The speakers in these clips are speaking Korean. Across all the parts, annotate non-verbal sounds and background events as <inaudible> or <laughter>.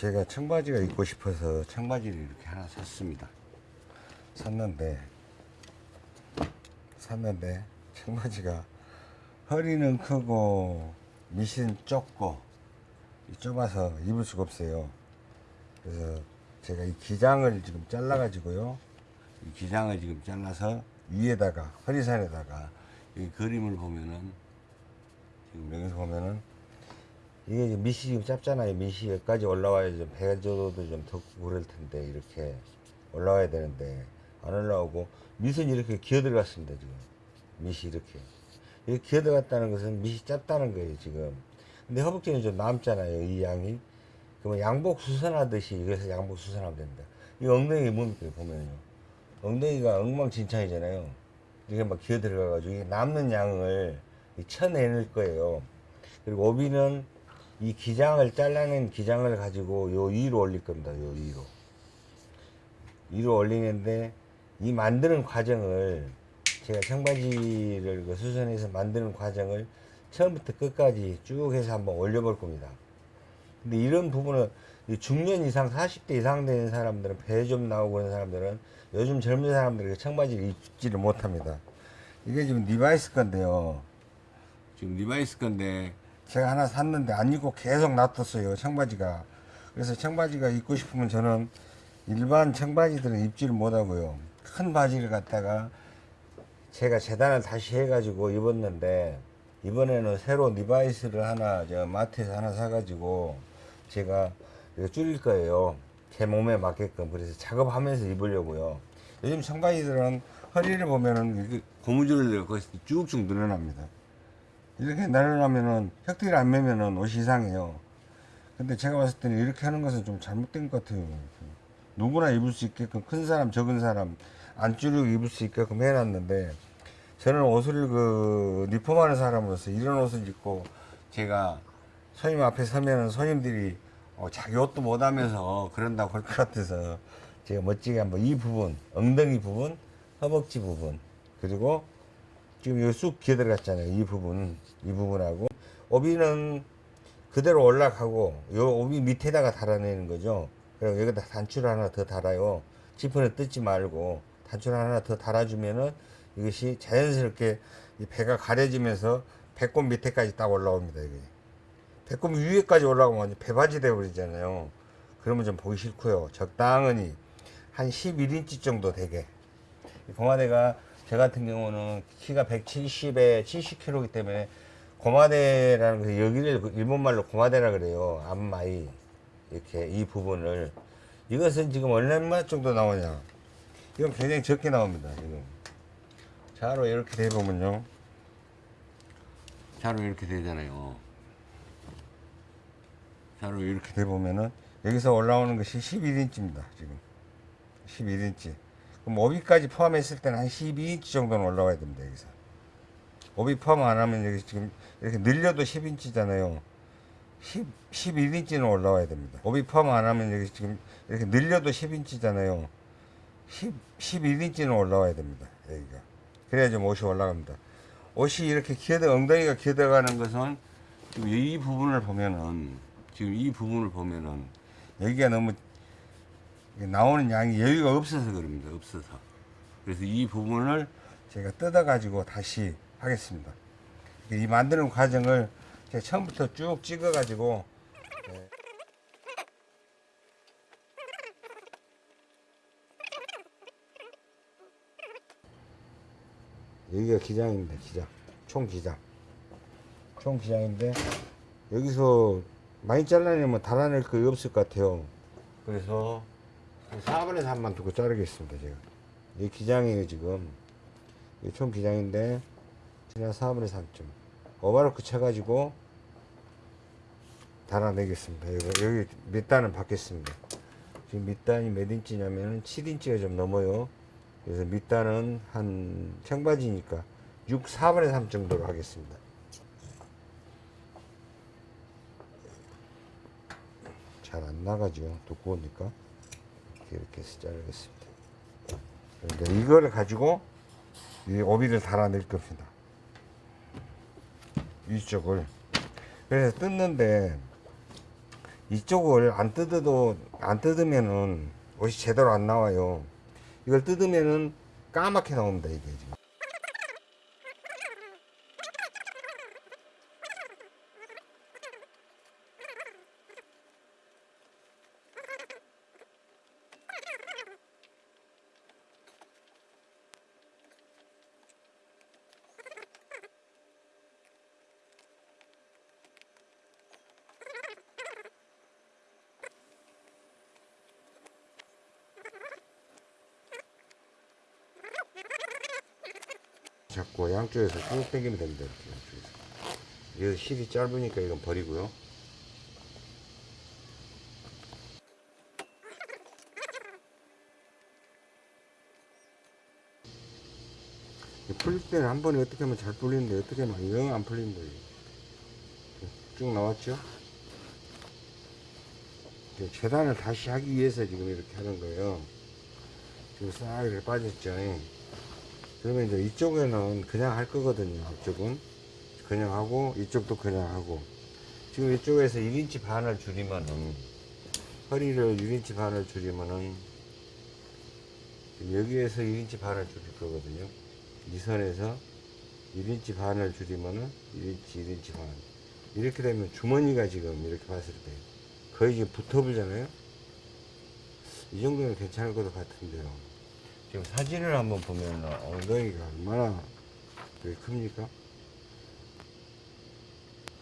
제가 청바지가 입고 싶어서 청바지를 이렇게 하나 샀습니다. 샀는데 샀는데 청바지가 허리는 크고 밑은 좁고 이 좁아서 입을 수가 없어요. 그래서 제가 이 기장을 지금 잘라 가지고요. 이 기장을 지금 잘라서 위에다가 허리선에다가 이 그림을 보면은 지금 여기서 보면은 이게 지금 짧잖아요. 여기까지 올라와야 좀 배조도 좀더 그럴 텐데 이렇게 올라와야 되는데 안 올라오고 밑은 이렇게 기어 들어갔습니다 지금. 밑이 이렇게. 이렇게 기어 들어갔다는 것은 밑이 짧다는 거예요 지금. 근데 허벅지는 좀 남잖아요 이 양이. 그러면 양복 수선하듯이 이래서 양복 수선하면 됩니다. 이 엉덩이 뭡니까 보면요. 엉덩이가 엉망진창이잖아요. 이게 막 기어 들어가 가지고 남는 양을 쳐내낼 거예요. 그리고 오비는 이 기장을 잘라낸 기장을 가지고 요 위로 올릴 겁니다 요 위로 위로 올리는데 이 만드는 과정을 제가 청바지를 그 수선해서 만드는 과정을 처음부터 끝까지 쭉 해서 한번 올려볼 겁니다. 근데 이런 부분은 이 중년 이상 40대 이상 되는 사람들은 배 좀 나오고 그런 사람들은 요즘 젊은 사람들이 청바지를 입지를 못합니다. 이게 지금 리바이스 건데요. 지금 리바이스 건데 제가 하나 샀는데 안 입고 계속 놔뒀어요 청바지가. 그래서 청바지가 입고 싶으면 저는 일반 청바지들은 입지를 못하고요. 큰 바지를 갖다가 제가 재단을 다시 해가지고 입었는데 이번에는 새로 Levi's를 하나 저 마트에서 하나 사가지고 제가 이거 줄일 거예요. 제 몸에 맞게끔 그래서 작업하면서 입으려고요. 요즘 청바지들은 허리를 보면은 고무줄을 쭉쭉 늘어납니다. 이렇게 늘어나면은 혁대를 안 매면은 옷이 이상해요. 근데 제가 봤을 때는 이렇게 하는 것은 좀 잘못된 것 같아요. 누구나 입을 수 있게끔 큰 사람 적은 사람 안 줄이고 입을 수 있게끔 해놨는데 저는 옷을 그 리폼하는 사람으로서 이런 옷을 입고 제가 손님 앞에 서면은 손님들이 어, 자기 옷도 못하면서 그런다고 할 것 같아서 제가 멋지게 한번 이 부분 엉덩이 부분 허벅지 부분 그리고 지금 여기 쑥 기어 들어갔잖아요 이 부분 이 부분하고. 오비는 그대로 올라가고 요 오비 밑에다가 달아내는 거죠. 그리고 여기다 단추를 하나 더 달아요. 지퍼를 뜯지 말고 단추를 하나 더 달아주면은 이것이 자연스럽게 이 배가 가려지면서 배꼽 밑에까지 딱 올라옵니다 이게. 배꼽 위에까지 올라오면 배바지 되어버리잖아요. 그러면 좀 보기 싫고요. 적당히 한 11인치 정도 되게. 이 고마대가 저 같은 경우는 키가 170에 70kg이기 때문에 고마대라는 그 여기를 일본말로 고마대라 그래요. 앞마이. 이렇게 이 부분을. 이것은 지금 얼마 정도 나오냐. 이건 굉장히 적게 나옵니다 지금. 자로 이렇게 돼 보면요. 자로 이렇게 되잖아요. 자로 이렇게 돼 보면은 여기서 올라오는 것이 11인치입니다 지금. 11인치 그럼 오비까지 포함했을 때는 한 12인치 정도는 올라와야 됩니다 여기서. 오비 포함 안 하면 여기 지금 이렇게 늘려도 10인치잖아요. 10, 11인치는 올라와야 됩니다. 오비 포함 안 하면 여기 지금 이렇게 늘려도 10인치잖아요. 10, 11인치는 올라와야 됩니다 여기가. 그래야 좀 옷이 올라갑니다. 옷이 이렇게 기어들 엉덩이가 기어들어가는 것은 지금 이 부분을 보면은 지금 이 부분을 보면은 여기가 너무 나오는 양이 여유가 없어서 그럽니다. 없어서. 그래서 이 부분을 제가 뜯어 가지고 다시 하겠습니다. 이 만드는 과정을 제가 처음부터 쭉 찍어 가지고 여기가 기장입니다. 기장. 총 기장. 총 기장인데 여기서 많이 잘라내면 달아낼 거 없을 것 같아요. 그래서 4분의 3만 두고 자르겠습니다. 제가. 이 기장이에요, 지금. 이총 기장인데, 그냥 4분의 3점. 오바로크 쳐가지고, 달아내겠습니다. 여기, 여기 밑단은 받겠습니다. 지금 밑단이 몇 인치냐면은 7인치가 좀 넘어요. 그래서 밑단은 한 청바지니까 6, 4분의 3 정도로 하겠습니다. 잘 안 나가죠. 두꺼우니까. 이렇게 해서 자르겠습니다. 그러니까 이거를 가지고 이 오비를 달아낼 겁니다. 위쪽을. 그래서 뜯는데 이쪽을 안 뜯어도 안 뜯으면은 옷이 제대로 안 나와요. 이걸 뜯으면은 까맣게 나옵니다 이게 지금. 잡고 양쪽에서 쭉 당기면 됩니다. 이렇게 양쪽에서. 실이 짧으니까 이건 버리고요. 이 풀릴 때는 한 번에 어떻게 하면 잘 풀리는데 어떻게 하면 영 안 풀린다. 이거. 쭉 나왔죠? 재단을 다시 하기 위해서 지금 이렇게 하는 거예요. 지금 싹 이렇게 빠졌죠. 그러면 이제 이쪽에는 그냥 할 거거든요. 이쪽은 그냥 하고 이쪽도 그냥 하고 지금 이쪽에서 1인치 반을 줄이면은 허리를 1인치 반을 줄이면은 여기에서 1인치 반을 줄일 거거든요. 이 선에서 1인치 반을 줄이면은 1인치 1인치 반 이렇게 되면 주머니가 지금 이렇게 봤을 때 거의 지금 붙어보잖아요. 이 정도는 괜찮을 것 같은데요. 지금 사진을 한번 보면 엉덩이가 얼마나 큽니까?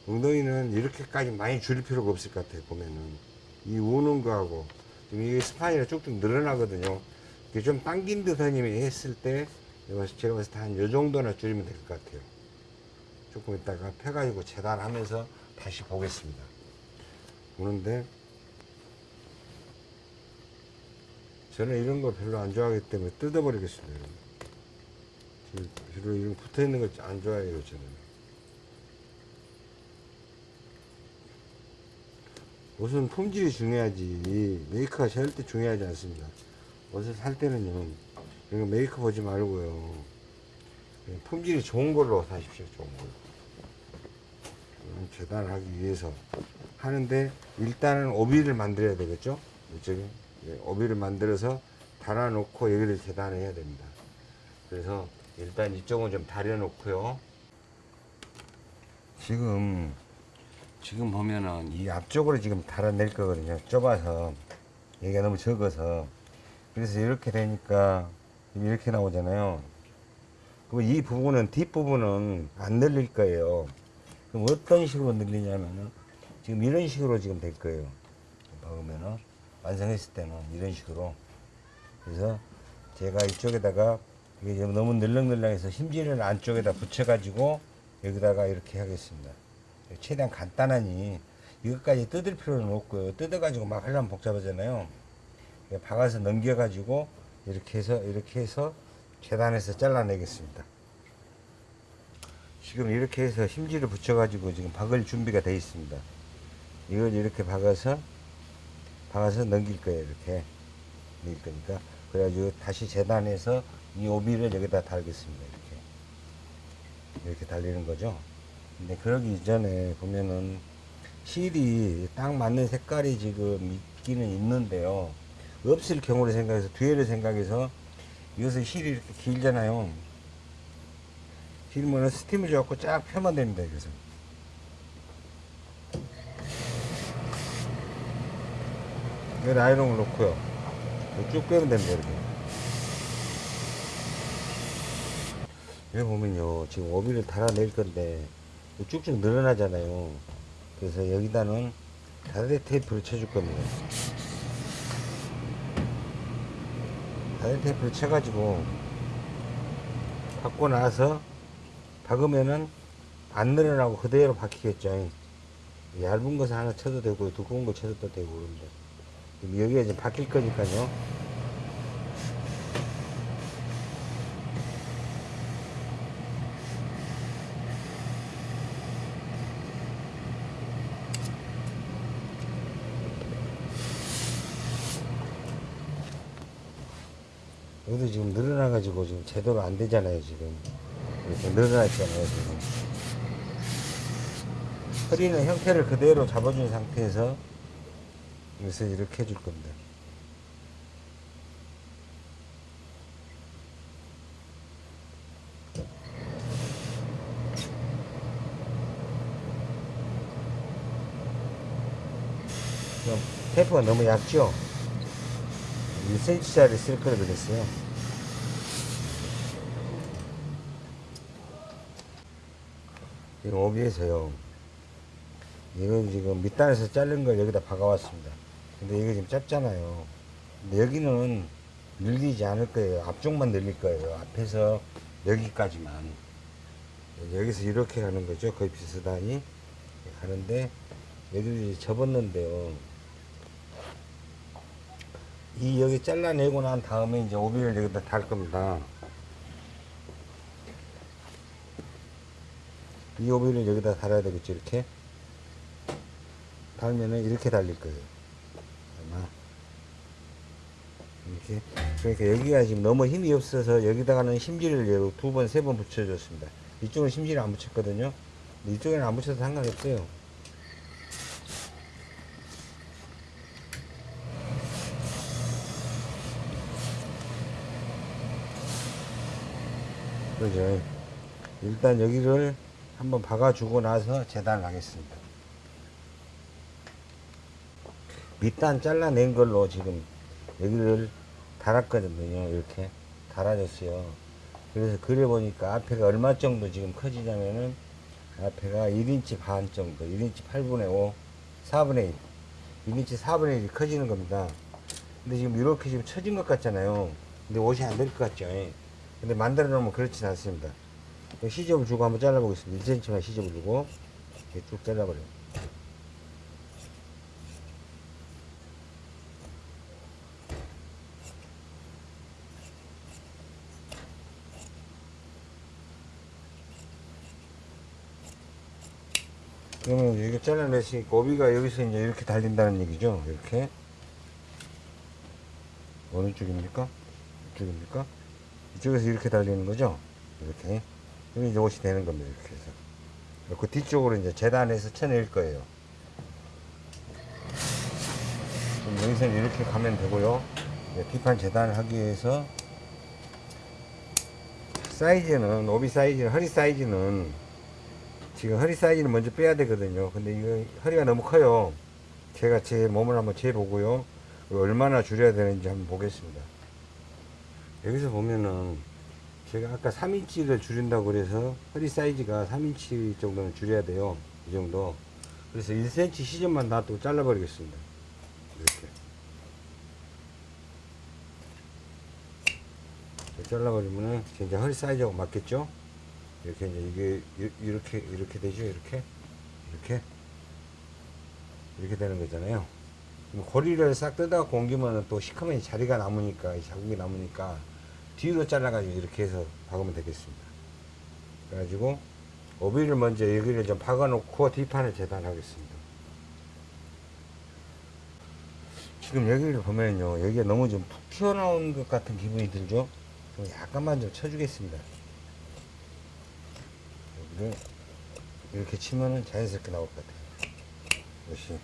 엉덩이는 이렇게까지 많이 줄일 필요가 없을 것 같아요, 보면은. 이 우는 거하고, 지금 이게 스파이가 쭉쭉 늘어나거든요. 이게 좀 당긴 듯 하니 했을 때, 제가 제가 봤을 때 한 요 정도나 줄이면 될 것 같아요. 조금 있다가 펴가지고 재단하면서 다시 보겠습니다. 보는데, 저는 이런 거 별로 안 좋아하기 때문에 뜯어버리겠습니다. 별로 이런 붙어 있는 거 안 좋아해요, 저는. 옷은 품질이 중요하지, 메이크가 절대 중요하지 않습니다. 옷을 살 때는요, 이런 메이크 보지 말고요. 품질이 좋은 걸로 사십시오, 좋은 걸로. 재단을 하기 위해서 하는데, 일단은 오비를 만들어야 되겠죠? 이쪽에. 예, 오비를 만들어서 달아놓고 여기를 재단을 해야 됩니다. 그래서 일단 이쪽은 좀 다려놓고요. 지금 지금 보면은 이 앞쪽으로 지금 달아낼 거거든요. 좁아서 여기가 너무 적어서 그래서 이렇게 되니까 이렇게 나오잖아요. 그럼 이 부분은 뒷 부분은 안 늘릴 거예요. 그럼 어떤 식으로 늘리냐면은 지금 이런 식으로 지금 될 거예요. 보면은 완성했을 때는 이런 식으로 그래서 제가 이쪽에다가 이게 너무 늘렁늘렁해서 심지를 안쪽에다 붙여가지고 여기다가 이렇게 하겠습니다. 최대한 간단하니 이것까지 뜯을 필요는 없고요. 뜯어가지고 막 하려면 복잡하잖아요. 박아서 넘겨가지고 이렇게 해서 이렇게 해서 재단해서 잘라내겠습니다. 지금 이렇게 해서 심지를 붙여가지고 지금 박을 준비가 되어 있습니다. 이걸 이렇게 박아서 박아서 넘길 거예요 이렇게. 넘길 거니까. 그래가지고 다시 재단해서 이 오비를 여기다 달겠습니다 이렇게. 이렇게 달리는 거죠? 근데 그러기 이전에 보면은 실이 딱 맞는 색깔이 지금 있기는 있는데요. 없을 경우를 생각해서 뒤에를 생각해서 이것은 실이 이렇게 길잖아요. 길면은 스팀을 줘갖고 쫙 펴면 됩니다 그래서 여기 라이롱을 놓고요. 쭉 빼면 됩니다, 이렇게. 여기 보면요. 지금 오비를 달아낼 건데, 쭉쭉 늘어나잖아요. 그래서 여기다는 다대 테이프를 쳐줄 겁니다. 다대 테이프를 쳐가지고, 박고 나서, 박으면은 안 늘어나고 그대로 박히겠죠. 얇은 것을 하나 쳐도 되고, 두꺼운 거 쳐도 되고, 그런데. 여기가 이제 바뀔 거니까요. 여기도 지금 늘어나가지고 지금 제대로 안 되잖아요, 지금. 이렇게 늘어났잖아요, 지금. 허리는 형태를 그대로 잡아준 상태에서 그래서 이렇게 해줄. 그럼 테이프가 너무 얇죠? 1cm짜리 쓸 거를 그랬어요. 지금 오비에서요. 이거 지금 밑단에서 자른 걸 여기다 박아왔습니다. 근데 이거 지금 짧잖아요. 근데 여기는 늘리지 않을 거예요. 앞쪽만 늘릴 거예요. 앞에서 여기까지만. 여기서 이렇게 가는 거죠. 거의 비슷하니. 가는데, 여기를 접었는데요. 이 여기 잘라내고 난 다음에 이제 오비를 여기다 달 겁니다. 이 오비를 여기다 달아야 되겠죠, 이렇게. 달면은 이렇게 달릴 거예요. 아마. 이렇게. 그러니까 여기가 지금 너무 힘이 없어서 여기다가는 심지를 두 번, 세 번 붙여줬습니다. 이쪽은 심지를 안 붙였거든요. 이쪽에는 안 붙여도 상관없어요. 그죠. 일단 여기를 한번 박아주고 나서 재단을 하겠습니다. 밑단 잘라낸 걸로 지금 여기를 달았거든요. 이렇게 달아줬어요. 그래서 그려보니까 앞에가 얼마 정도 지금 커지냐면은 앞에가 1인치 반 정도, 1인치 8분의 5, 4분의 1, 1인치 4분의 1이 커지는 겁니다. 근데 지금 이렇게 지금 처진 것 같잖아요. 근데 옷이 안 될 것 같죠. 근데 만들어 놓으면 그렇진 않습니다. 시접을 주고 한번 잘라보겠습니다. 1cm만 시접을 주고 이렇게 쭉 잘라버려요. 그러면 이렇게 잘라냈으니까 오비가 여기서 이제 이렇게 달린다는 얘기죠. 이렇게. 어느 쪽입니까? 이쪽입니까? 이쪽에서 이렇게 달리는 거죠. 이렇게. 그럼 이제 옷이 되는 겁니다. 이렇게 해서. 그 뒤쪽으로 이제 재단해서 쳐낼 거예요. 그럼 여기서는 이렇게 가면 되고요. 뒷판 재단을 하기 위해서 사이즈는, 오비 사이즈는, 허리 사이즈는 지금 허리 사이즈는 먼저 빼야 되거든요. 근데 이거 허리가 너무 커요. 제가 제 몸을 한번 재보고요. 얼마나 줄여야 되는지 한번 보겠습니다. 여기서 보면은 제가 아까 3인치를 줄인다고 그래서 허리 사이즈가 3인치 정도는 줄여야 돼요. 이 정도. 그래서 1cm 시점만 놔두고 잘라 버리겠습니다. 이렇게. 이렇게 잘라 버리면은 이제 허리 사이즈하고 맞겠죠? 이렇게 이제 이게 이- 이렇게 이렇게 되죠? 이렇게 이렇게 이렇게 되는 거잖아요. 고리를 싹 뜯어갖고 옮기면 또 시커먼 자리가 남으니까 이 자국이 남으니까 뒤로 잘라가지고 이렇게 해서 박으면 되겠습니다. 그래가지고 오비를 먼저 여기를 좀 박아놓고 뒷판을 재단하겠습니다. 지금 여기를 보면요, 여기가 너무 좀 푹 튀어나온 것 같은 기분이 들죠? 좀 약간만 좀 쳐주겠습니다. 여기를 이렇게 치면은 자연스럽게 나올 것 같아요. 이것이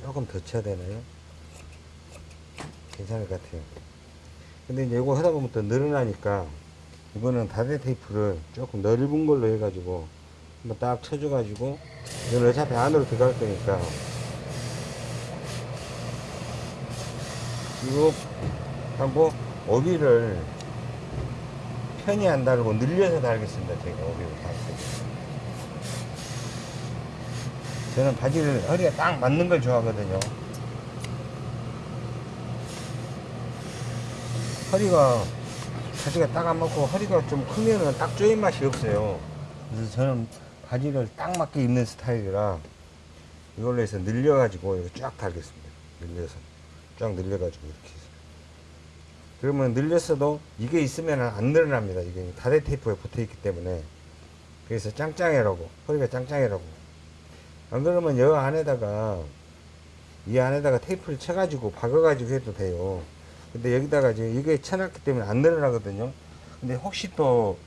조금 더 쳐야 되나요? 괜찮을 것 같아요. 근데 이제 이거 하다 보면 또 늘어나니까 이거는 다대 테이프를 조금 넓은 걸로 해가지고 한번 딱 쳐줘 가지고 이건 어차피 안으로 들어갈 거니까 이거 하고 오비를 편히 안 달고 늘려서 달겠습니다. 제가 오비를 달고 저는 바지를 허리가 딱 맞는 걸 좋아하거든요. 허리가 바지가 딱 안 맞고 허리가 좀 크면은 딱 조인 맛이 없어요. 그래서 저는 바지를 딱 맞게 입는 스타일이라 이걸로 해서 늘려가지고 쫙 달겠습니다. 늘려서 쫙 늘려가지고 이렇게 해서. 그러면 늘렸어도 이게 있으면 안 늘어납니다. 이게 다대 테이프에 붙어 있기 때문에 그래서 짱짱해라고 허리가 짱짱해라고 안 그러면 여 안에다가 이 안에다가 테이프를 쳐가지고 박아가지고 해도 돼요. 근데 여기다가 이제 이게 쳐놨기 때문에 안 늘어나거든요. 근데 혹시 또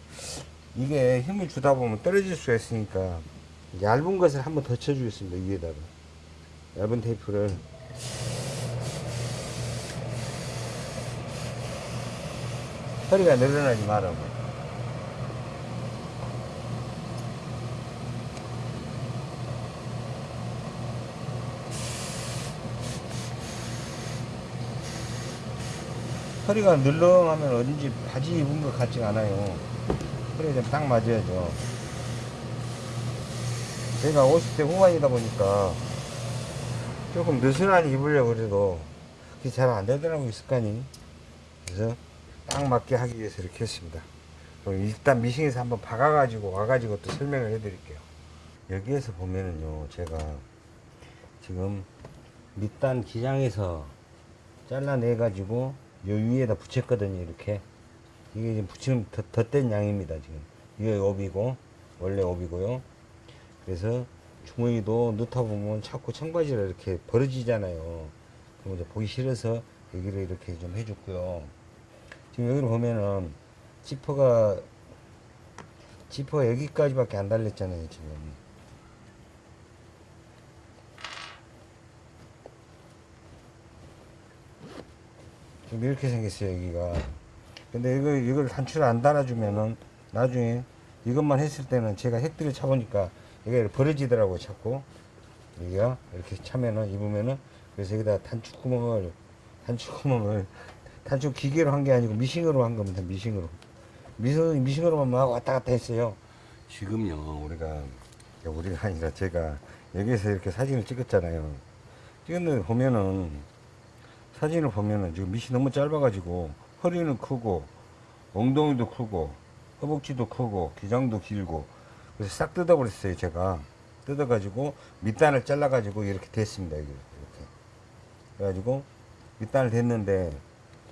이게 힘을 주다 보면 떨어질 수가 있으니까 얇은 것을 한번 더 쳐주겠습니다. 위에다가 얇은 테이프를 허리가 늘어나지 말라고. 허리가 늘렁하면 어딘지 바지 입은 것 같지가 않아요. 허리가 좀 딱 맞아야죠. 제가 50대 후반이다 보니까 조금 느슨하게 입으려고 그래도 그게 잘 안 되더라고요, 습관이. 그래서 딱 맞게 하기 위해서 이렇게 했습니다. 일단 미싱에서 한번 박아가지고 와가지고 또 설명을 해드릴게요. 여기에서 보면은요, 제가 지금 밑단 기장에서 잘라내가지고 요 위에다 붙였거든요, 이렇게. 이게 지금 붙이면 덧, 덧된 양입니다, 지금. 이게 업이고, 원래 업이고요. 그래서 주머니도 넣다 보면 자꾸 청바지를 이렇게 벌어지잖아요. 그럼 이제 보기 싫어서 여기를 이렇게 좀 해줬고요. 지금 여기를 보면은 지퍼가 지퍼가 여기까지밖에 안 달렸잖아요, 지금. 지금 이렇게 생겼어요, 여기가. 근데 이거, 이걸 단추를 안 달아주면은 나중에 이것만 했을 때는 제가 핵들을 차보니까 이게 벌어지더라고요, 자꾸. 여기가 이렇게 차면은, 입으면은. 그래서 여기다 단추 구멍을, 단추 구멍을, 단추 기계로 한 게 아니고 미싱으로 한 겁니다, 미싱으로. 미싱, 미싱으로만 막 왔다 갔다 했어요. 지금요, 우리가, 우리가 아니라 제가 여기서 이렇게 사진을 찍었잖아요. 찍었는데 보면은, 사진을 보면은 지금 밑이 너무 짧아가지고 허리는 크고 엉덩이도 크고 허벅지도 크고 기장도 길고 그래서 싹 뜯어버렸어요 제가 뜯어가지고 밑단을 잘라가지고 이렇게 됐습니다 이렇게 그래가지고 밑단을 됐는데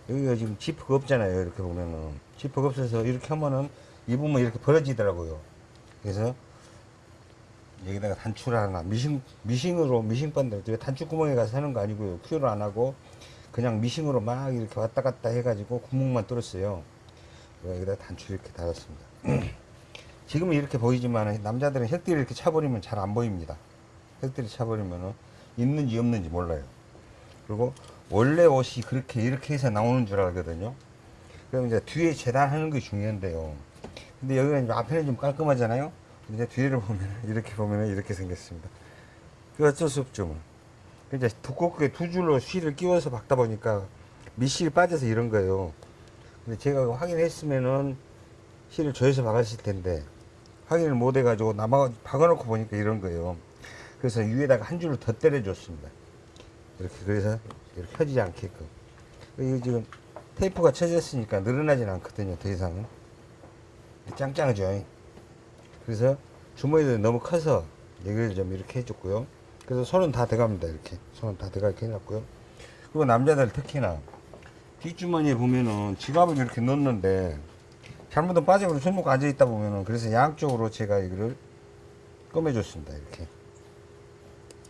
여기가 지금 지퍼가 없잖아요 이렇게 보면은. 지퍼가 없어서 이렇게 하면은 입으면 이렇게 벌어지더라고요. 그래서 여기다가 단추를 하나 미싱 미싱으로 미싱 반대 왜 단추 구멍에 가서 하는 거 아니고요. 큐를 안 하고 그냥 미싱으로 막 이렇게 왔다 갔다 해가지고 구멍만 뚫었어요. 여기다 단추 이렇게 달았습니다. <clears throat> 지금은 이렇게 보이지만 남자들은 혁띠를 이렇게 차버리면 잘 안 보입니다. 혁띠를 차버리면 있는지 없는지 몰라요. 그리고 원래 옷이 그렇게 이렇게 해서 나오는 줄 알거든요. 그럼 이제 뒤에 재단하는 게 중요한데요. 근데 여기가 이제 앞에는 좀 깔끔하잖아요. 근데 뒤를 보면 <laughs> 이렇게 보면 이렇게 생겼습니다. 그 어쩔 수 없죠 뭐. 이제 두껍게 두 줄로 실을 끼워서 박다 보니까 밑실이 빠져서 이런 거예요. 근데 제가 확인했으면은 실을 조여서 박았을 텐데 확인을 못 해가지고 남아 박아놓고 보니까 이런 거예요. 그래서 위에다가 한 줄을 더 때려줬습니다. 이렇게 그래서 이렇게 펴지지 않게끔. 이거 지금 테이프가 쳐졌으니까 늘어나진 않거든요 더 이상은. 짱짱하죠? 그래서 주머니도 너무 커서 여기를 좀 이렇게 해줬고요. 그래서 손은 다 들어갑니다 이렇게. 손은 다 들어가게 해놨고요. 그리고 남자들 특히나 뒷주머니에 보면은 지갑을 이렇게 넣는데 잘못은 빠지고 손목 앉아 있다 보면은 그래서 양쪽으로 제가 이거를 꺼매줬습니다 이렇게.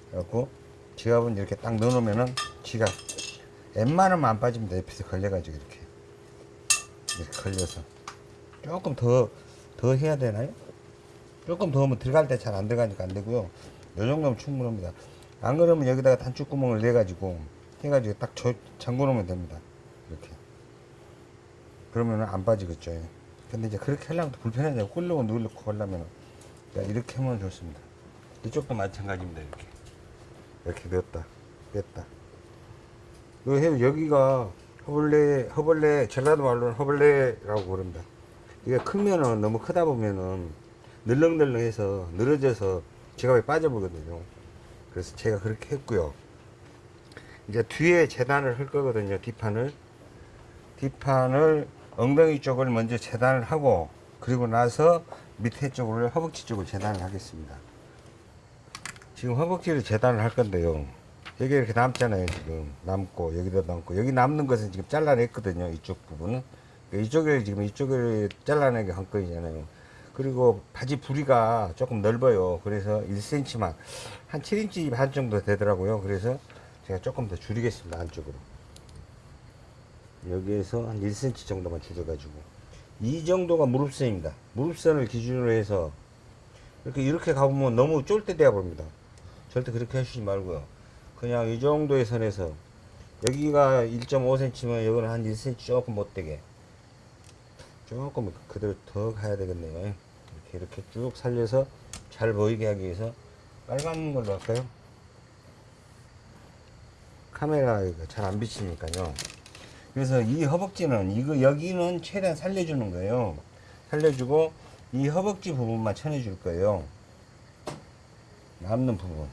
그래갖고 지갑은 이렇게 딱 넣어놓으면은 지갑 웬만하면 안 빠집니다 옆에서 걸려가지고 이렇게. 이렇게 걸려서. 조금 더 더 해야 되나요? 조금 더 하면 들어갈 때 잘 안 들어가니까 안 되고요. 요 정도면 충분합니다. 안 그러면 여기다가 단추구멍을 내 가지고 해가지고 딱 저, 잠궈 놓으면 됩니다. 이렇게. 그러면 안 빠지겠죠. 근데 이제 그렇게 하려면 또 불편하잖아요. 꿀려고 누르고 하려면 이렇게 하면 좋습니다. 이쪽도 마찬가지입니다 이렇게. 이렇게 뺐다. 요 해- 여기가 허벌레 허벌레 전라도 말로는 허벌레라고 부릅니다. 이게 크면은 너무 크다 보면은 늘렁늘렁해서 늘어져서 지갑에 빠져보거든요. 그래서 제가 그렇게 했고요. 이제 뒤에 재단을 할 거거든요 뒷판을. 뒷판을 엉덩이 쪽을 먼저 재단을 하고 그리고 나서 밑에 쪽을 허벅지 쪽을 재단을 하겠습니다. 지금 허벅지를 재단을 할 건데요 여기 이렇게 남잖아요 지금. 남고 여기도 남고. 여기 남는 것은 지금 잘라냈거든요 이쪽 부분은. 그러니까 이쪽을 지금 이쪽을 잘라내게 한 거잖아요. 그리고 바지 부리가 조금 넓어요. 그래서 1cm만 한 7인치 반 정도 되더라고요. 그래서 제가 조금 더 줄이겠습니다 안쪽으로. 여기에서 한 1cm 정도만 줄여가지고. 이 정도가 무릎선입니다. 무릎선을 기준으로 해서 이렇게 이렇게 가보면 너무 쫄대 되어 봅니다. 절대 그렇게 하시지 말고요 그냥 이 정도의 선에서 여기가 1.5cm면 여기는 한 1cm 조금 못되게. 조금 그대로 더 가야 되겠네요. 이렇게 이렇게 쭉 살려서 잘 보이게 하기 위해서 빨간 걸로 할까요? 카메라 잘 안 비치니까요. 그래서 이 허벅지는 이거 여기는 최대한 살려주는 거예요. 살려주고 이 허벅지 부분만 쳐내줄 거예요. 남는 부분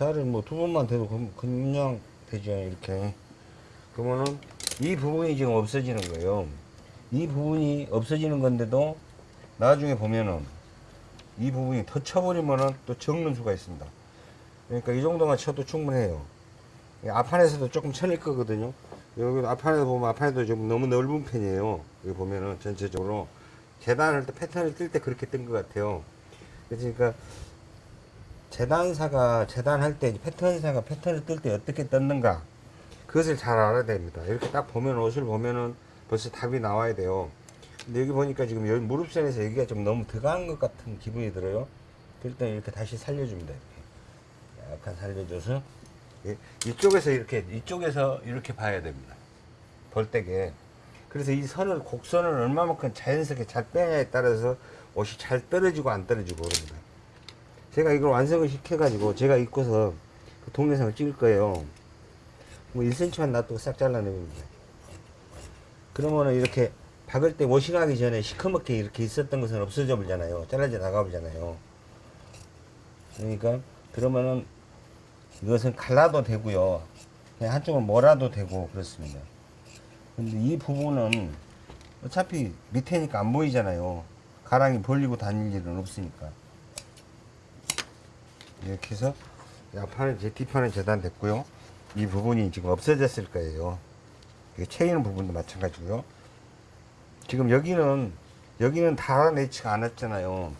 자를 뭐 두 번만 그- 그냥 되죠 이렇게. 그러면은 이 부분이 지금 없어지는 거예요. 이 부분이 없어지는 건데도 나중에 보면은 이 부분이 더 쳐버리면은 또 적는 수가 있습니다. 그러니까 이 정도만 쳐도 충분해요. 이 앞판에서도 조금 쳐낼 거거든요. 여기 앞판에서 보면 앞판에도 좀 너무 넓은 편이에요. 여기 보면은 전체적으로 재단할 때 패턴을 뜰 때 그렇게 뜬 것 같아요. 그러니까 재단사가 재단할 때 패턴사가 패턴을 뜰 때 어떻게 떴는가 그것을 잘 알아야 됩니다. 이렇게 딱 보면 옷을 보면은 벌써 답이 나와야 돼요. 근데 여기 보니까 지금 여기 무릎선에서 여기가 좀 너무 들어간 것 같은 기분이 들어요. 때 이렇게 다시 살려줍니다 이렇게. 약간 살려줘서. 이- 이쪽에서 이렇게 이쪽에서 이렇게 봐야 됩니다. 벌떼게. 그래서 이 선을 곡선을 얼마만큼 자연스럽게 잘 빼냐에 따라서 옷이 잘 떨어지고 안 떨어지고 그럽니다 제가 이걸 완성을 시켜가지고 제가 입고서 그 동영상을 찍을 거예요. 뭐 1cm만 놔두고 싹 잘라내봅니다. 그러면은 이렇게 박을 때 워싱하기 전에 시커멓게 이렇게 있었던 것은 없어져 버리잖아요. 잘라져 나가 버리잖아요. 그러니까 그러면은 이것은 갈라도 되고요. 그냥 한쪽을 몰아도 되고 그렇습니다. 근데 이 부분은 어차피 밑에니까 안 보이잖아요. 가랑이 벌리고 다닐 일은 없으니까. 이렇게 해서 앞판은 제 뒷판은 재단됐고요. 이 부분이 지금 없어졌을 거예요. 채이는 부분도 마찬가지고요. 지금 여기는 여기는 달아내지가 않았잖아요.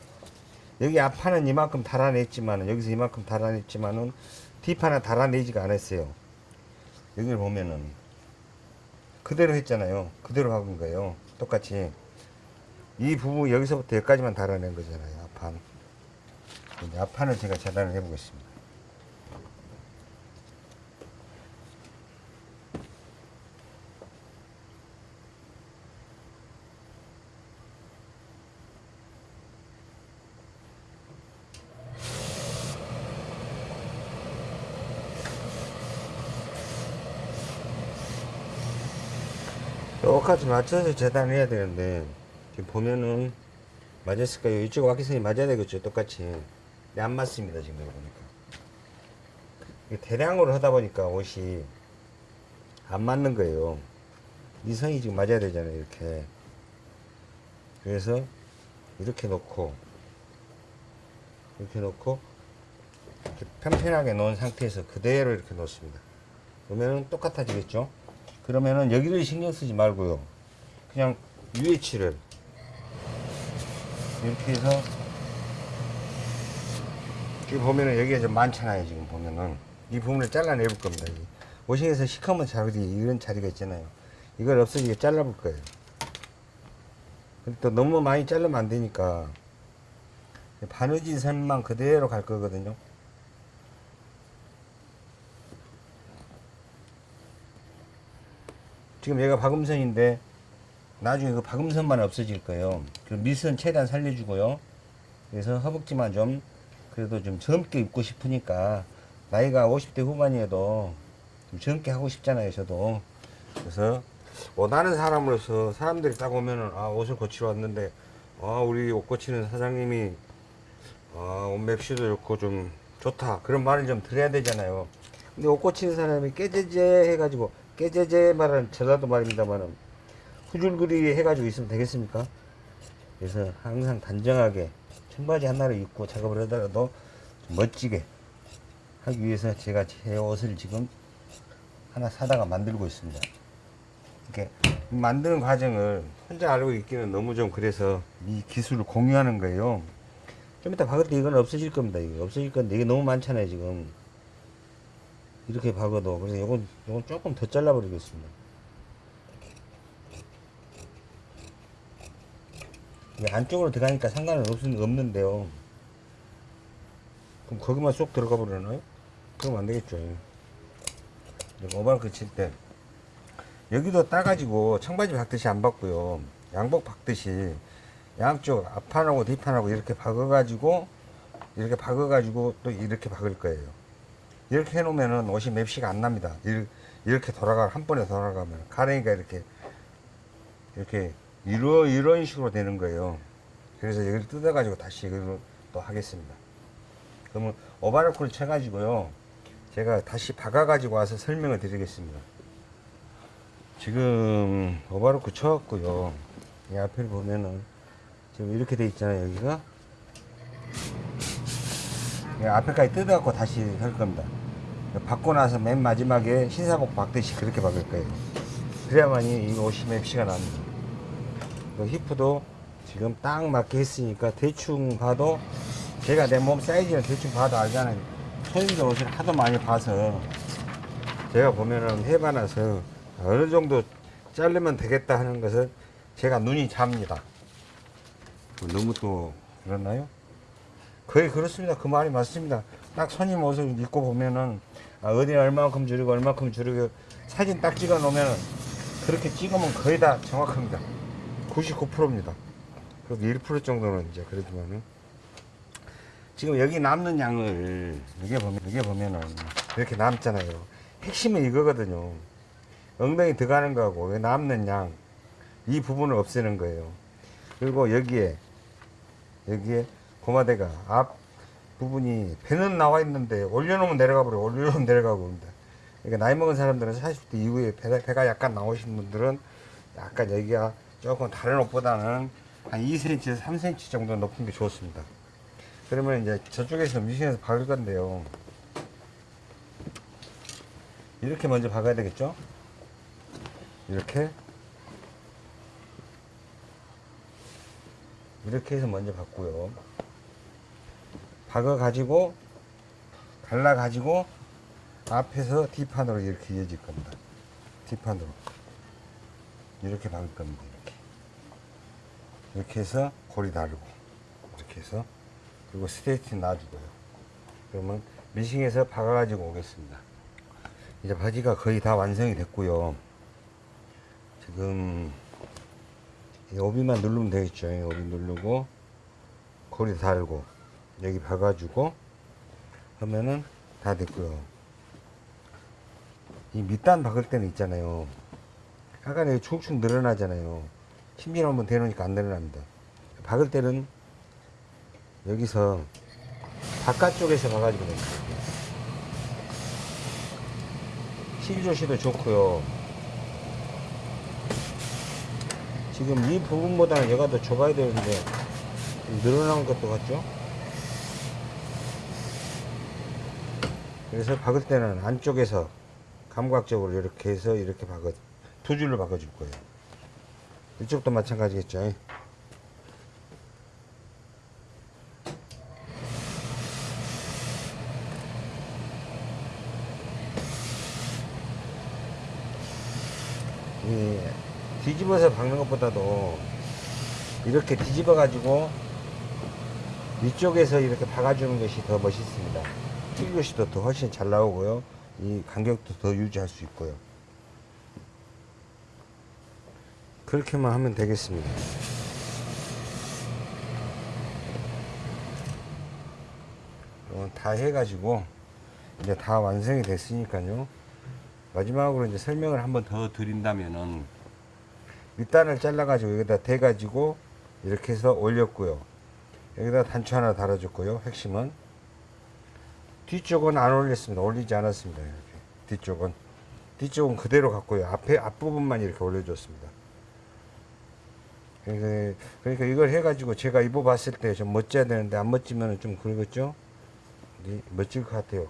여기 앞판은 이만큼 달아냈지만은 여기서 이만큼 달아냈지만은 뒷판은 달아내지가 않았어요. 여기를 보면은 그대로 했잖아요. 그대로 박은 거예요. 똑같이 이 부분 여기서부터 여기까지만 달아낸 거잖아요. 앞판. 앞판을 제가 재단을 해보겠습니다. 똑같이 맞춰서 재단을 해야 되는데 지금 보면은 맞았을까요? 이쪽 와키선이 맞아야 되겠죠 똑같이 근데 안 맞습니다 지금 여기 보니까. 대량으로 하다 보니까 옷이 안 맞는 거예요. 이 선이 지금 맞아야 되잖아요 이렇게. 그래서 이렇게 놓고 이렇게 놓고 이렇게 편편하게 놓은 상태에서 그대로 이렇게 놓습니다. 그러면은 똑같아지겠죠? 그러면은 여기를 신경 쓰지 말고요. 그냥 UH를 이렇게 해서 지금 보면은 여기가 좀 많잖아요 지금 보면은 이 부분을 잘라내 볼 겁니다 이 오싱에서 시커먼 자리 이런 자리가 있잖아요 이걸 없어지게 잘라 볼 거예요 근데 또 너무 많이 자르면 안 되니까 바느질 선만 그대로 갈 거거든요 지금 얘가 박음선인데 나중에 그 박음선만 없어질 거예요. 그 밑선 최대한 살려주고요. 그래서 허벅지만 좀 그래도 좀 젊게 입고 싶으니까 나이가 50대 후반이어도 좀 젊게 하고 싶잖아요. 저도 그래서 원하는 사람으로서 사람들이 딱 오면은 아 옷을 고치러 왔는데 아 우리 옷 고치는 사장님이 아 옷 맵시도 좋고 좀 좋다 그런 말을 좀 드려야 되잖아요. 근데 옷 고치는 사람이 깨제제 해가지고 깨제제 말은 전라도 말입니다만은 후줄그리 해가지고 있으면 되겠습니까? 그래서 항상 단정하게 청바지 하나를 입고 작업을 하더라도 좀 멋지게 하기 위해서 제가 제 옷을 지금 하나 사다가 만들고 있습니다. 이렇게 만드는 과정을 혼자 알고 있기는 너무 좀 그래서 이 기술을 공유하는 거예요. 좀 이따 박을 때 이건 없어질 겁니다. 이게 없어질 건데 이게 너무 많잖아요 지금. 이렇게 박아도 그래서 이건 이건 조금 더 잘라버리겠습니다. 이게 안쪽으로 들어가니까 상관은 없, 없는데요. 그럼 거기만 쏙 들어가 버리나요? 그럼 안 되겠죠. 오바르크 칠 때 여기도 따가지고 청바지 박듯이 안 박고요. 양복 박듯이 양쪽 앞판하고 뒷판하고 이렇게 박아가지고 이렇게 박아가지고 또 이렇게 박을 거예요. 이렇게 해놓으면은 옷이 맵시가 안 납니다. 이- 이렇게 돌아가 한 번에 돌아가면 가랭이가 이렇게 이렇게 이러 이런 식으로 되는 거예요. 그래서 이걸 뜯어가지고 다시 이걸 또 하겠습니다. 그러면 오바르크를 쳐가지고요. 제가 다시 박아가지고 와서 설명을 드리겠습니다. 지금 오바르크 쳐갖고요. 이 앞에 보면은 지금 이렇게 돼 있잖아요. 여기가 이 앞에까지 뜯어갖고 다시 할 겁니다. 박고 나서 맨 마지막에 신사복 박듯이 그렇게 박을 거예요. 그래야만이 이 옷이 맵시가 납니다. 그 히프도 지금 딱 맞게 했으니까 대충 봐도 제가 내 몸 사이즈는 대충 봐도 알잖아요. 손님들 옷을 하도 많이 봐서 제가 보면은 해봐놔서 어느 정도 자르면 되겠다 하는 것은 제가 눈이 잡니다. 뭐 너무 또 그렇나요? 거의 그렇습니다. 그 말이 맞습니다. 딱 손님 옷을 입고 보면은 아, 어디 얼마만큼 줄이고 얼마만큼 줄이고 사진 딱 찍어 놓으면은 그렇게 찍으면 거의 다 정확합니다. 99%입니다. 그래도 1% 정도는 이제 그래도만은 지금 여기 남는 양을 이게 보면 이게 보면은 이렇게 남잖아요. 핵심은 이거거든요. 엉덩이 들어가는 거하고 여기 남는 양 이 부분을 없애는 거예요. 그리고 여기에 여기에 고마대가 앞 부분이 배는 나와 있는데 올려놓으면 내려가 버려 올려놓으면 내려가고 그럽니다. 그러니까 나이 먹은 사람들은 40대 이후에 배가, 배가 약간 나오신 분들은 약간 여기가 조금 다른 옷보다는 한 2cm에서 3cm 정도 높은 게 좋습니다. 그러면 이제 저쪽에서 미신에서 박을 건데요. 이렇게 먼저 박아야 되겠죠? 이렇게 이렇게 해서 먼저 박고요. 박아 가지고 갈라 가지고 앞에서 뒷판으로 이렇게 이어질 겁니다. 뒷판으로 이렇게 박을 겁니다. 이렇게 해서 고리 다르고 이렇게 해서 그리고 스트레이트 놔주고요. 그러면 미싱에서 박아 가지고 오겠습니다. 이제 바지가 거의 다 완성이 됐고요. 지금 이 오비만 누르면 되겠죠. 이 오비 누르고 고리 달고 여기 박아주고 하면은 다 됐고요. 이 밑단 박을 때는 있잖아요. 아까 여기 축축 늘어나잖아요. 힘줄 한번 대놓으니까 안 늘어납니다. 박을 때는 여기서 바깥쪽에서 됩니다. 실조시도 좋고요. 지금 이 부분보다는 얘가 더 좁아야 되는데 좀 늘어난 것도 같죠? 그래서 박을 때는 안쪽에서 감각적으로 이렇게 해서 이렇게 박아 두 줄로 박아줄 거예요. 이쪽도 마찬가지겠죠. 이 뒤집어서 박는 것보다도 이렇게 뒤집어 가지고 위쪽에서 이렇게 박아주는 것이 더 멋있습니다. 튀기것이도 더 훨씬 잘 나오고요. 이 간격도 더 유지할 수 있고요. 그렇게만 하면 되겠습니다. 다 해가지고 이제 다 완성이 됐으니까요. 마지막으로 이제 설명을 한번 더 드린다면은 밑단을 잘라가지고 여기다 대가지고 이렇게 해서 올렸고요. 여기다 단추 하나 달아줬고요. 핵심은 뒤쪽은 안 올렸습니다. 올리지 않았습니다. 이렇게 뒤쪽은 뒤쪽은 그대로 갔고요. 앞에 앞부분만 이렇게 올려줬습니다. 그러니까, 이걸 해가지고 제가 입어봤을 때 좀 멋져야 되는데 안 멋지면 좀 그러겠죠? 네, 멋질 것 같아요.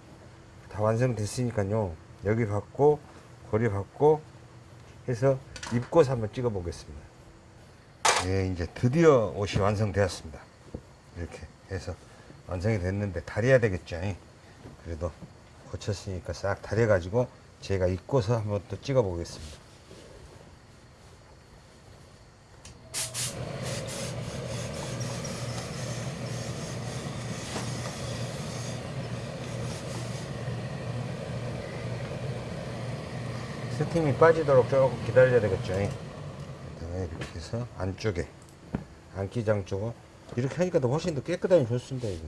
다 완성됐으니까요. 여기 받고 고리 받고 해서 입고서 한번 찍어 보겠습니다. 예, 이제 드디어 옷이 완성되었습니다. 이렇게 해서 완성이 됐는데 다려야 되겠죠. 그래도 고쳤으니까 싹 다려가지고 제가 입고서 한번 또 찍어 보겠습니다. 스팀이 빠지도록 조금 기다려야 되겠죠. 그다음에 이렇게 해서 안쪽에 안기장 쪽은 이렇게 하니까 더 훨씬 더 깨끗하니 좋습니다. 이거.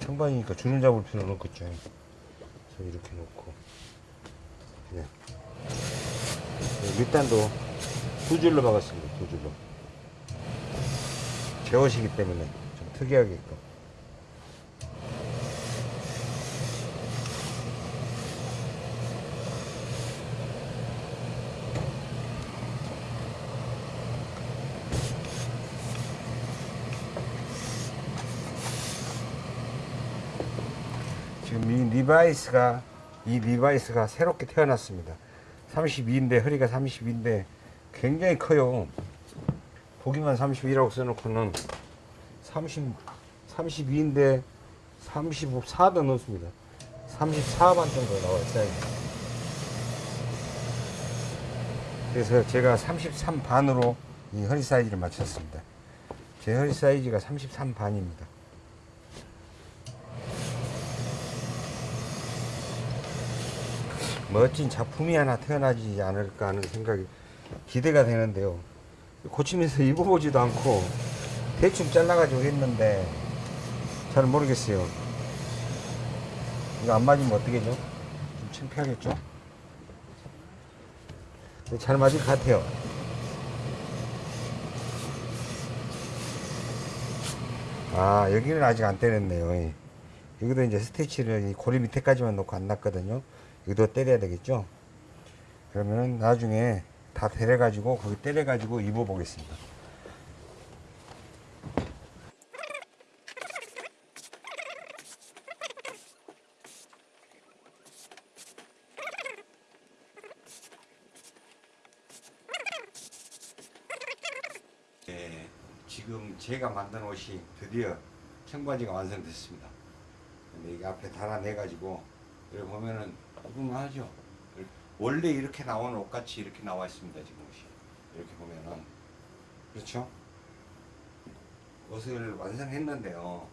청반이니까 주름 잡을 필요는 없겠죠. 그래서 이렇게 놓고 그냥 밑단도 두 줄로 박았습니다. 두 줄로. 제옷이기 때문에 좀 특이하게끔. 지금 이 Levi's가 이 Levi's가 새롭게 태어났습니다. 32인데 허리가 32인데 굉장히 커요. 보기만 32라고 써놓고는 30 32인데 34도 넣습니다. 34반 정도 나와요. 사이즈. 그래서 제가 33반으로 이 허리 사이즈를 맞췄습니다. 제 허리 사이즈가 33반입니다. 멋진 작품이 하나 태어나지 않을까 하는 생각이 기대가 되는데요. 고치면서 입어보지도 않고 대충 잘라가지고 했는데 잘 모르겠어요. 이거 안 맞으면 어떻게죠? 좀 창피하겠죠? 근데 잘 맞을 것 같아요. 아 여기는 아직 안 때렸네요. 예. 여기도 이제 스티치를 이 고리 밑에까지만 놓고 안 놨거든요. 여기도 때려야 되겠죠? 그러면은 나중에 다 데려가지고 거기 때려가지고 입어보겠습니다. 네, 지금 제가 만든 옷이 드디어 청바지가 완성됐습니다. 근데 이게 앞에 달아내가지고 여기 보면은 구분하죠. 원래 이렇게 나오는 옷같이 이렇게 나와 있습니다. 지금 옷이 이렇게 보면은 그렇죠? 옷을 완성했는데요.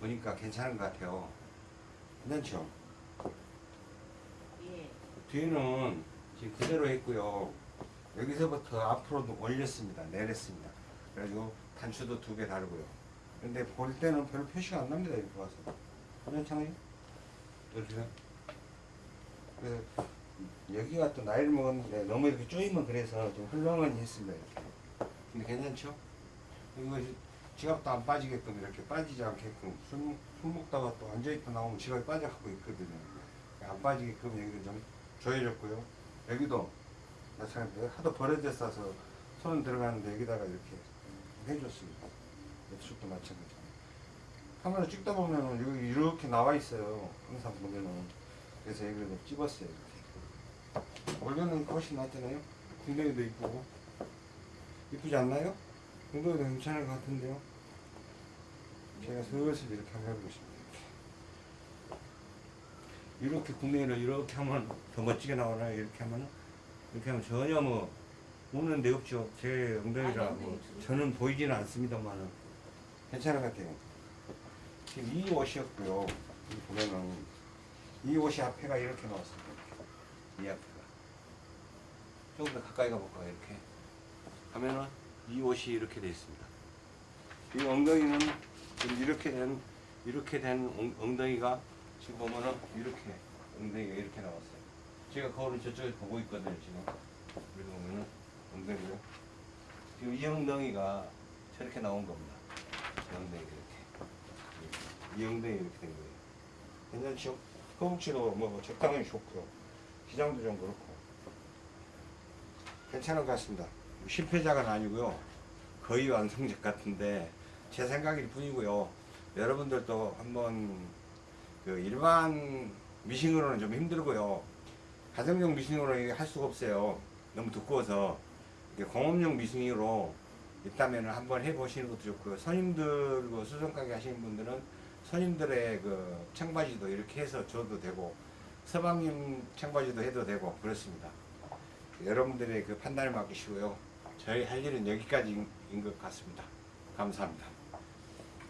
보니까 괜찮은 것 같아요. 괜찮죠? 예. 뒤에는 지금 그대로 했고요. 여기서부터 앞으로도 올렸습니다. 내렸습니다. 그래가지고 단추도 두 개 다르고요. 근데 볼 때는 별로 표시가 안 납니다. 이렇게 와서. 괜찮아요? 그래서 여기가 또 나이를 먹었는데 너무 이렇게 쪼이면 그래서 좀 헐렁하니 했습니다. 이렇게. 근데 괜찮죠? 이거 지갑도 안 빠지게끔 이렇게 빠지지 않게끔 술, 술 먹다가 또 앉아있다 나오면 지갑이 빠져갖고 있거든요. 안 빠지게끔 여기를 좀 조여줬고요. 여기도 마찬가지로 하도 버려져 싸서 손 들어가는데 여기다가 이렇게 해줬습니다. 옆쪽도 마찬가지로. 카메라 찍다 보면은 여기 이렇게 나와 있어요. 항상 보면은. 그래서 여기를 좀 찝었어요. 이렇게. 원래는 훨씬 낫잖아요. 궁뎅이도 이쁘고. 이쁘지 않나요? 궁뎅이도 괜찮을 것 같은데요. 제가 슬슬 이렇게 한번 싶네요. 이렇게 궁뎅이를 이렇게 하면 더 멋지게 나오나요? 이렇게 하면 이렇게 하면 전혀 뭐 우는 데 없죠. 제 엉덩이라 뭐 저는 보이지는 않습니다만은 괜찮은 것 같아요. 지금 이 옷이었고요. 여기 보면은 이 옷이 앞에가 이렇게 나왔습니다. 이 앞에가 조금 더 가까이 가볼까요? 이렇게 하면은 이 옷이 이렇게 되어 있습니다. 이 엉덩이는 지금 이렇게 된 이렇게 된 엉- 엉덩이가 지금 보면은 이렇게 엉덩이가 이렇게 나왔어요. 제가 거울을 저쪽에 보고 있거든요 지금. 그래서 보면은 엉덩이가 지금 이 엉덩이가 저렇게 나온 겁니다. 이 엉덩이가 이렇게 이 엉덩이 이렇게 된 거예요. 괜찮죠? 허벅지도 뭐 적당히 좋고요. 기장도 좀 그렇고 괜찮은 것 같습니다. 실패작은 아니고요. 거의 완성작 같은데 제 생각일 뿐이고요. 여러분들도 한번 그 일반 미싱으로는 좀 힘들고요. 가정용 미싱으로 이게 할 수가 없어요. 너무 두꺼워서 공업용 미싱으로 있다면 한번 해보시는 것도 좋고요. 선임들 그 수선 가게 하시는 분들은 선임들의 그 청바지도 이렇게 해서 줘도 되고 서방님 청바지도 해도 되고 그렇습니다. 여러분들의 그 판단을 맡기시고요. 저희 할 일은 여기까지인 것 같습니다. 감사합니다.